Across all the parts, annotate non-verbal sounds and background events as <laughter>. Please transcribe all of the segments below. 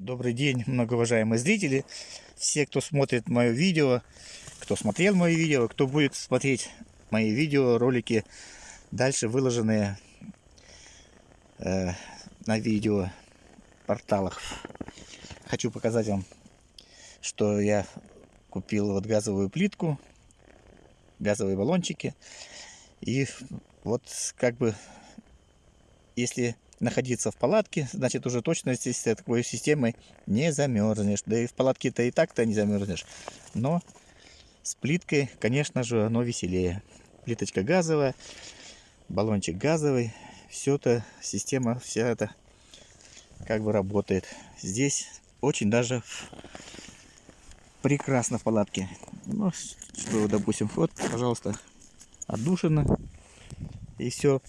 Добрый день, <laughs> многоуважаемые зрители, все, кто смотрит мое видео, кто смотрел мое видео, кто будет смотреть мои видео, ролики, дальше выложенные э, на видео порталах. Хочу показать вам, что я купил вот газовую плитку, газовые баллончики. И вот как бы, если находиться в палатке, значит уже точно здесь такой системой не замерзнешь. Да и в палатке-то и так-то не замерзнешь. Но с плиткой, конечно же, оно веселее. Плиточка газовая, баллончик газовый. Все это, система вся это как бы работает. Здесь очень даже прекрасно в палатке. Ну, что, допустим, вот, пожалуйста, отдушина. И все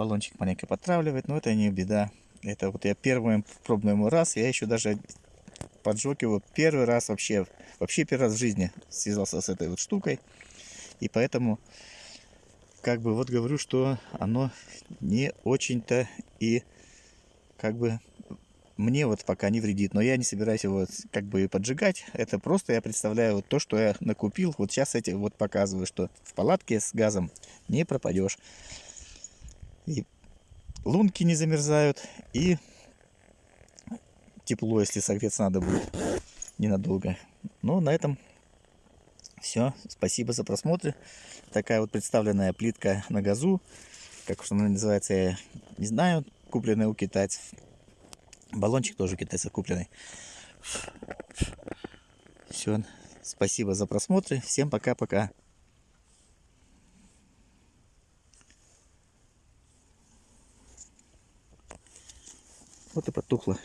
баллончик маленько подтравливает, но это не беда. Это вот я первый пробный ему раз, я еще даже поджег его первый раз вообще, вообще первый раз в жизни связался с этой вот штукой. И поэтому, как бы вот говорю, что оно не очень-то и как бы мне вот пока не вредит, но я не собираюсь его как бы поджигать. Это просто я представляю вот то, что я накупил. Вот сейчас эти вот показываю, что в палатке с газом не пропадешь. Лунки не замерзают, и тепло, если согреться надо будет ненадолго. Но на этом все. Спасибо за просмотр. Такая вот представленная плитка на газу. Как уж она называется, я не знаю. Купленная у китайцев. Баллончик тоже у китайцев купленный. Все. Спасибо за просмотр. Всем пока-пока. Вот и потухло.